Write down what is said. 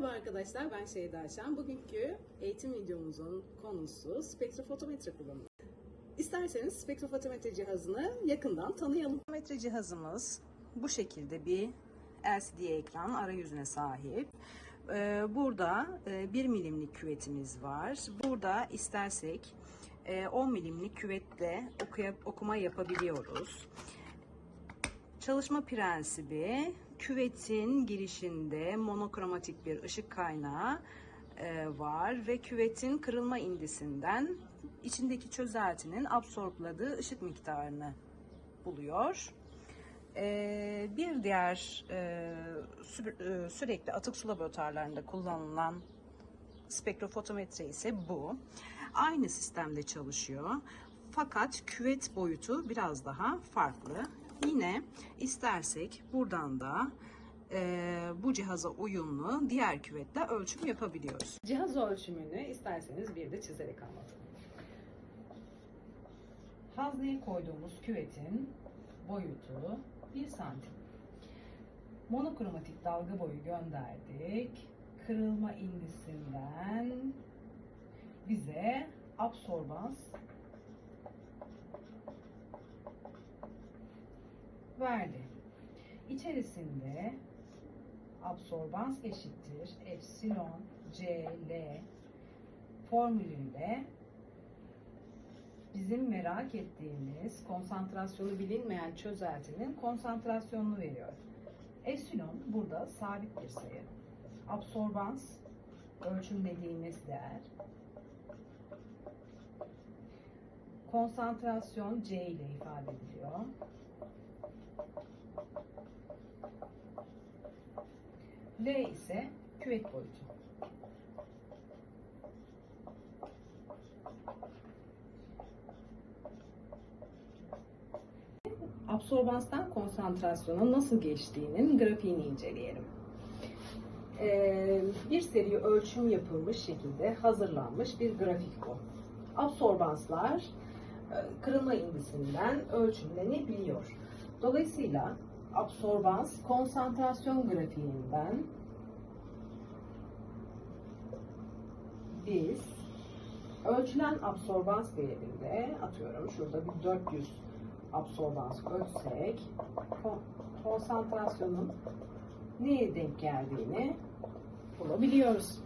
Merhaba arkadaşlar, ben Şeyda Şen. Bugünkü eğitim videomuzun konusu spektrofotometre kullanımı. İsterseniz spektrofotometre cihazını yakından tanıyalım. Spektrofotometre cihazımız bu şekilde bir LCD ekran arayüzüne sahip. Ee, Burada 1 milimlik küvetimiz var. Burada istersek e, 10 milimlik küvetle okuma yapabiliyoruz. Çalışma prensibi küvetin girişinde monokromatik bir ışık kaynağı e, var ve küvetin kırılma indisinden içindeki çözeltinin absorpladığı ışık miktarını buluyor. E, bir diğer e, sü- sürekli atık su laboratuvarlarında kullanılan spektrofotometre ise bu. Aynı sistemde çalışıyor. Fakat küvet boyutu biraz daha farklı. Yine istersek buradan da e, bu cihaza uyumlu diğer küvetle ölçüm yapabiliyoruz. Cihaz ölçümünü isterseniz bir de çizerek anlatalım. Hazneye koyduğumuz küvetin boyutu 1 santim. Monokromatik dalga boyu gönderdik. Kırılma indisinden bize absorbans verdi. İçerisinde absorbans eşittir epsilon CL formülüyle bizim merak ettiğimiz konsantrasyonu bilinmeyen çözeltinin konsantrasyonunu veriyor. Epsilon burada sabit bir sayı. Absorbans ölçümlediğimiz değer. Konsantrasyon C ile ifade ediliyor. L ise küvet boyutu. Absorbanstan konsantrasyona nasıl geçtiğinin grafiğini inceleyelim. Ee, bir seri ölçüm yapılmış şekilde hazırlanmış bir grafik bu. Absorbanslar e, kırılma indisinden ölçümlenebiliyor. Dolayısıyla absorbans konsantrasyon grafiğinden biz ölçülen absorbans değerinde atıyorum şurada bir 400 absorbans ölçsek kon- konsantrasyonun neye denk geldiğini bulabiliyoruz.